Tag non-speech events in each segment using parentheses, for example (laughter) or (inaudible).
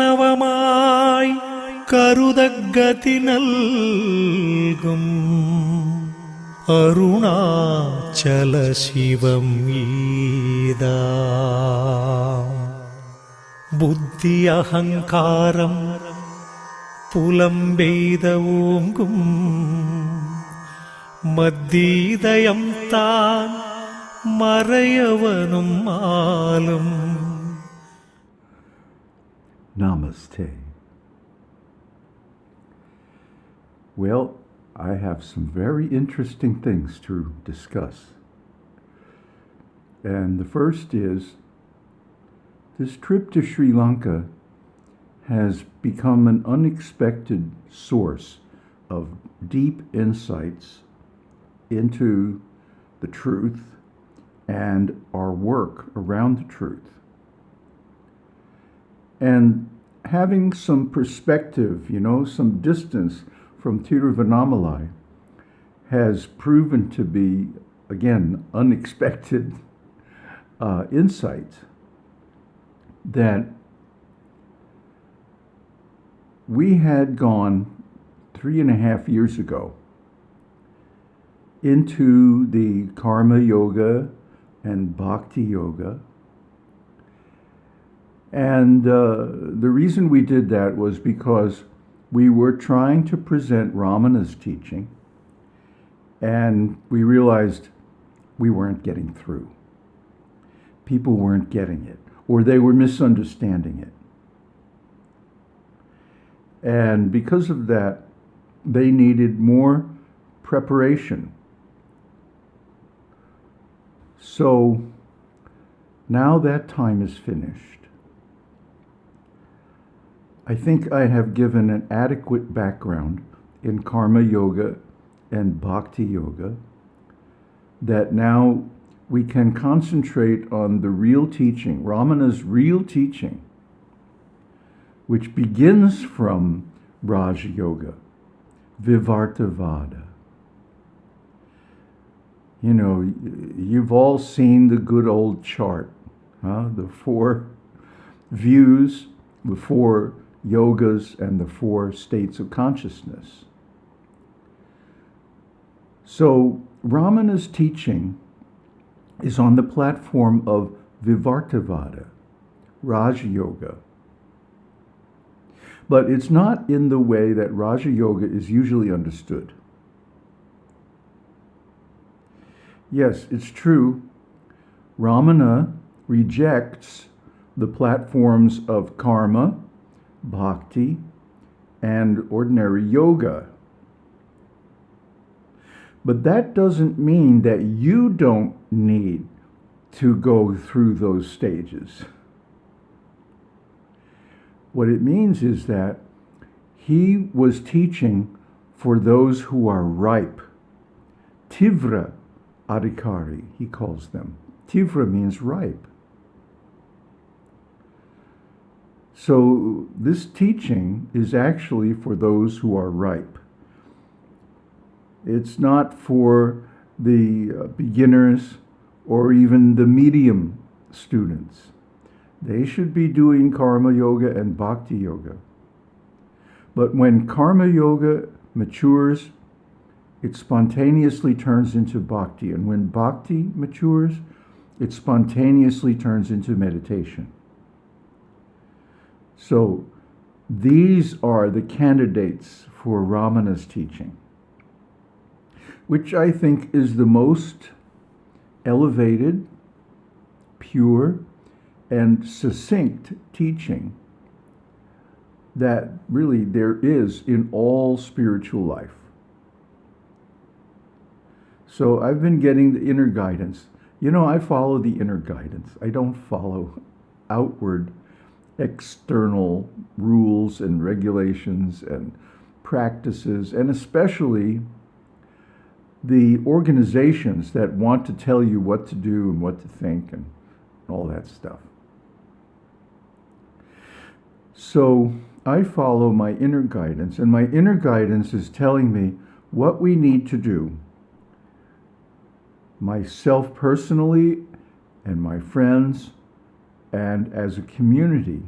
കരുണാർണവമായി കരുതഗതി നൽകും അരുണാചല ശിവം ഈദാ ബുദ്ധി അഹങ്കാരം പുലമ്പെയ്ത ഓങ്കും മദ്ദീതയം താൻ മറയവനും ആലും Namaste. Well, I have some very interesting things to discuss. And the first is this trip to Sri Lanka has become an unexpected source of deep insights into the truth and our work around the truth. And having some perspective, you know, some distance from Tiruvannamalai has proven to be, again, unexpected uh, insight that we had gone three and a half years ago into the karma yoga and bhakti yoga. And uh, the reason we did that was because we were trying to present Ramana's teaching, and we realized we weren't getting through. People weren't getting it, or they were misunderstanding it. And because of that, they needed more preparation. So now that time is finished. I think I have given an adequate background in karma yoga and bhakti yoga that now we can concentrate on the real teaching, Ramana's real teaching, which begins from Raj Yoga, Vivartavada. You know, you've all seen the good old chart, huh? the four views, the four yogas, and the four states of consciousness. So, Ramana's teaching is on the platform of Vivartavada, Raja Yoga. But it's not in the way that Raja Yoga is usually understood. Yes, it's true. Ramana rejects the platforms of karma, bhakti, and ordinary yoga. But that doesn't mean that you don't need to go through those stages. What it means is that he was teaching for those who are ripe. Tivra adhikari, he calls them. Tivra means ripe. So this teaching is actually for those who are ripe. It's not for the uh, beginners or even the medium students. They should be doing karma yoga and bhakti yoga. But when karma yoga matures, it spontaneously turns into bhakti. And when bhakti matures, it spontaneously turns into meditation. So these are the candidates for Ramana's teaching, which I think is the most elevated, pure, and succinct teaching that really there is in all spiritual life. So I've been getting the inner guidance. You know, I follow the inner guidance. I don't follow outward external rules and regulations and practices, and especially the organizations that want to tell you what to do and what to think and all that stuff. So I follow my inner guidance, and my inner guidance is telling me what we need to do. Myself personally and my friends and as a community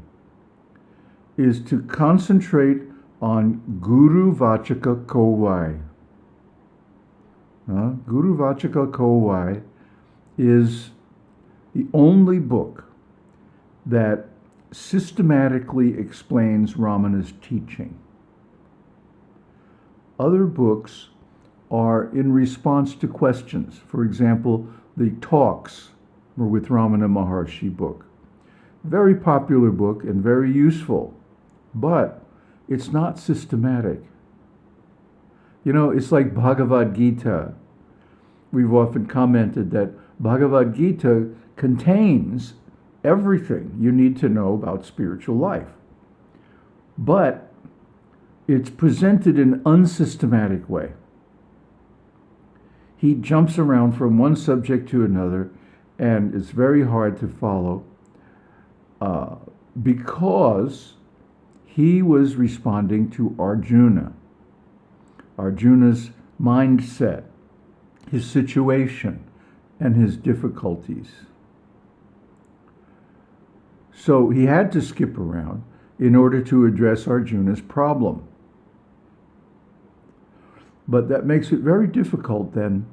is to concentrate on Guru Vachaka Kovai. Uh, Guru Vachaka Kovai is the only book that systematically explains Ramana's teaching. Other books are in response to questions. For example, the talks were with Ramana Maharshi book. Very popular book and very useful, but it's not systematic. You know, it's like Bhagavad Gita. We've often commented that Bhagavad Gita contains everything you need to know about spiritual life. But it's presented in an unsystematic way. He jumps around from one subject to another, and it's very hard to follow uh, because he was responding to Arjuna. Arjuna's mindset, his situation, and his difficulties. So he had to skip around in order to address Arjuna's problem. But that makes it very difficult then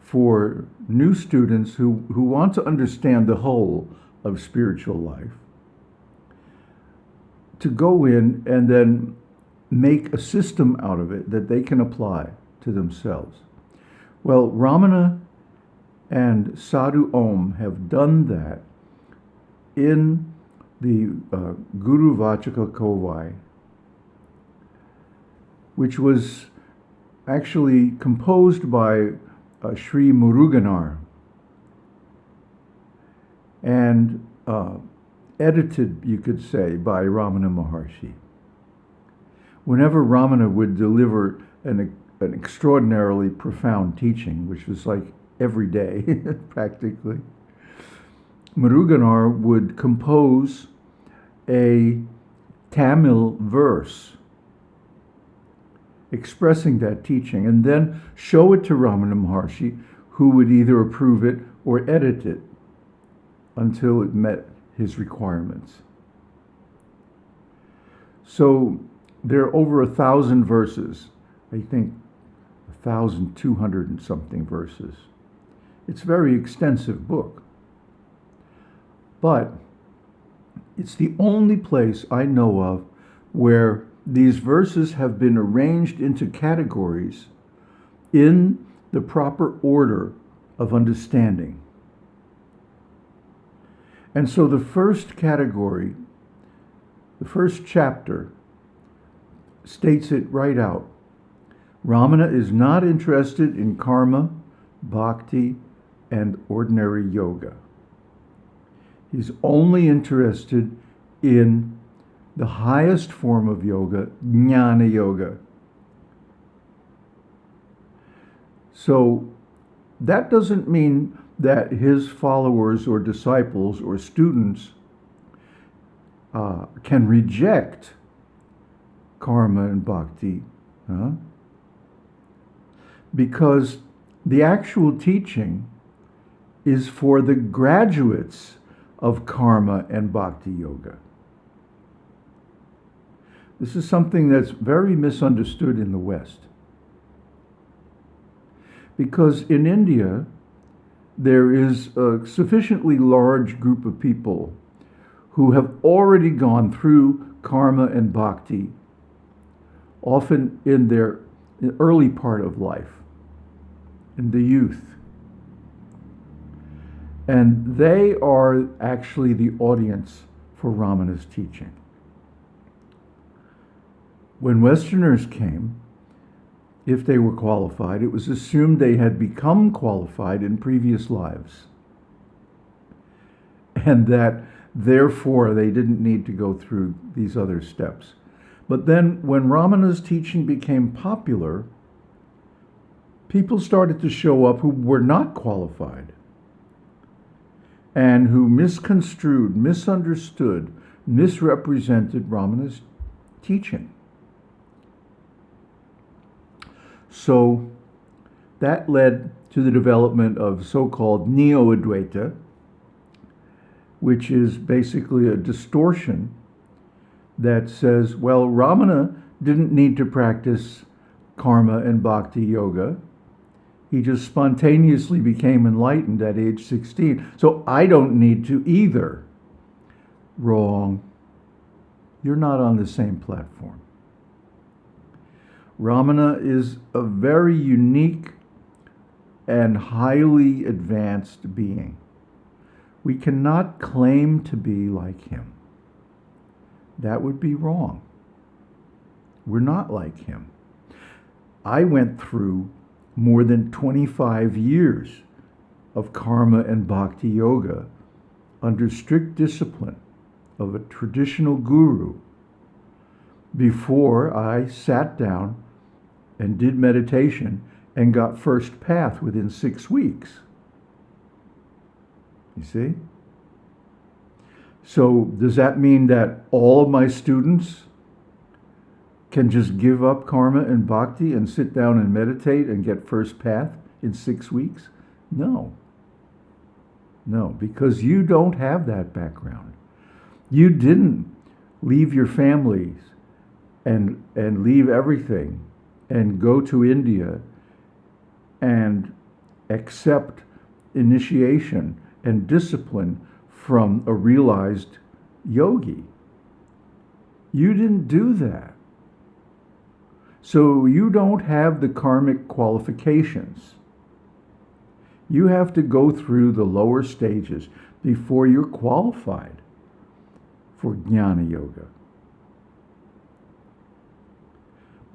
for new students who, who want to understand the whole of spiritual life to go in and then make a system out of it that they can apply to themselves. Well, Ramana and Sadhu Om have done that in the uh, Guru Vachaka Kovai, which was actually composed by uh, Sri Muruganar and uh, edited, you could say, by Ramana Maharshi. Whenever Ramana would deliver an, an extraordinarily profound teaching, which was like every day (laughs) practically, Muruganar would compose a Tamil verse expressing that teaching and then show it to Ramana Maharshi, who would either approve it or edit it until it met his requirements. So there are over a thousand verses, I think a thousand two hundred and something verses. It's a very extensive book. But it's the only place I know of where these verses have been arranged into categories in the proper order of understanding. And so the first category, the first chapter, states it right out. Ramana is not interested in karma, bhakti, and ordinary yoga. He's only interested in the highest form of yoga, jnana yoga. So that doesn't mean that his followers or disciples or students uh, can reject karma and bhakti. Huh? Because the actual teaching is for the graduates of karma and bhakti yoga. This is something that's very misunderstood in the West. Because in India, there is a sufficiently large group of people who have already gone through karma and bhakti, often in their early part of life, in the youth. And they are actually the audience for Ramana's teaching. When Westerners came, if they were qualified, it was assumed they had become qualified in previous lives. And that therefore they didn't need to go through these other steps. But then when Ramana's teaching became popular, people started to show up who were not qualified and who misconstrued, misunderstood, misrepresented Ramana's teaching. So that led to the development of so called Neo Advaita, which is basically a distortion that says, well, Ramana didn't need to practice karma and bhakti yoga. He just spontaneously became enlightened at age 16. So I don't need to either. Wrong. You're not on the same platform. Ramana is a very unique and highly advanced being. We cannot claim to be like him. That would be wrong. We're not like him. I went through more than 25 years of karma and bhakti yoga under strict discipline of a traditional guru before I sat down and did meditation and got first path within six weeks. You see? So, does that mean that all of my students can just give up karma and bhakti and sit down and meditate and get first path in six weeks? No. No, because you don't have that background. You didn't leave your families and and leave everything and go to India and accept initiation and discipline from a realized yogi. You didn't do that. So you don't have the karmic qualifications. You have to go through the lower stages before you're qualified for Jnana Yoga.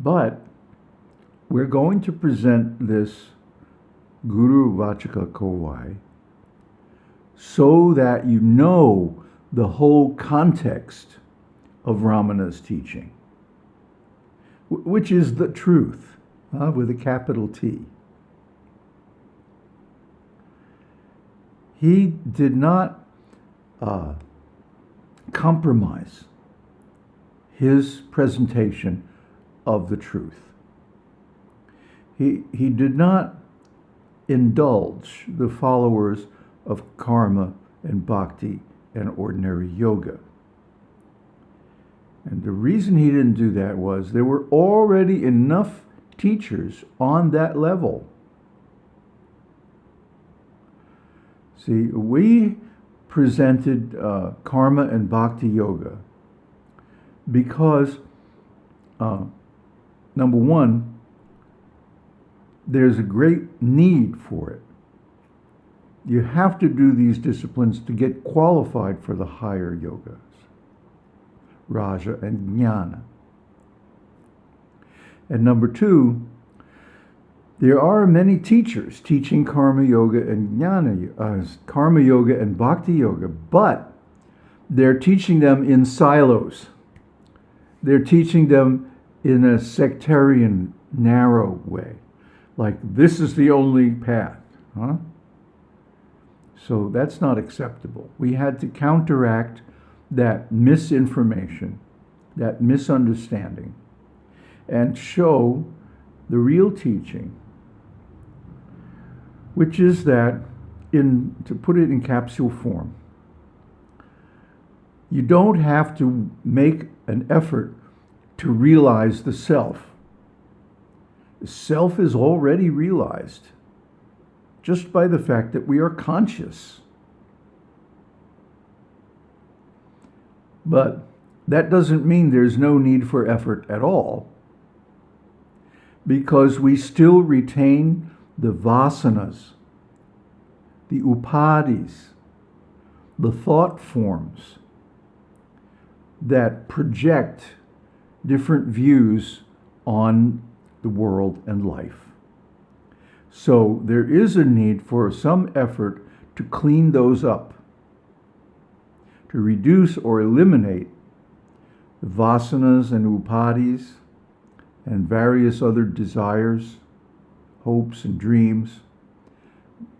But we're going to present this Guru Vachaka Kovai so that you know the whole context of Ramana's teaching, which is the truth uh, with a capital T. He did not uh, compromise his presentation of the truth. He, he did not indulge the followers of karma and bhakti and ordinary yoga. And the reason he didn't do that was there were already enough teachers on that level. See, we presented uh, karma and bhakti yoga because, uh, number one, there's a great need for it. You have to do these disciplines to get qualified for the higher yogas, Raja and Jnana. And number two, there are many teachers teaching karma yoga and jnana, uh, karma yoga and bhakti yoga, but they're teaching them in silos. They're teaching them in a sectarian, narrow way. Like, this is the only path. Huh? So that's not acceptable. We had to counteract that misinformation, that misunderstanding, and show the real teaching, which is that, in to put it in capsule form, you don't have to make an effort to realize the self. Self is already realized just by the fact that we are conscious. But that doesn't mean there's no need for effort at all, because we still retain the vasanas, the upadhis, the thought forms that project different views on the world and life. So there is a need for some effort to clean those up, to reduce or eliminate the vasanas and upadhis and various other desires, hopes, and dreams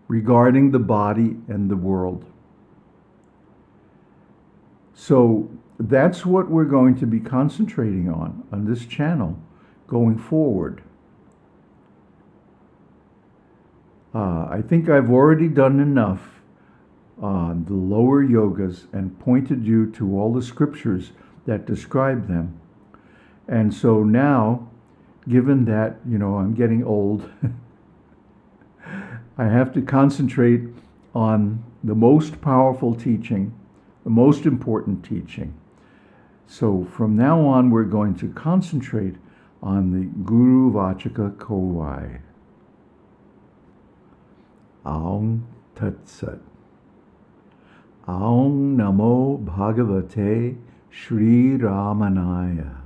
regarding the body and the world. So that's what we're going to be concentrating on on this channel going forward. Uh, I think I've already done enough on the lower yogas and pointed you to all the scriptures that describe them. And so now, given that, you know, I'm getting old, (laughs) I have to concentrate on the most powerful teaching, the most important teaching. So from now on, we're going to concentrate on the Guru Vachaka Kovai. Aum Tat Sat. Aum Namo Bhagavate Sri Ramanaya.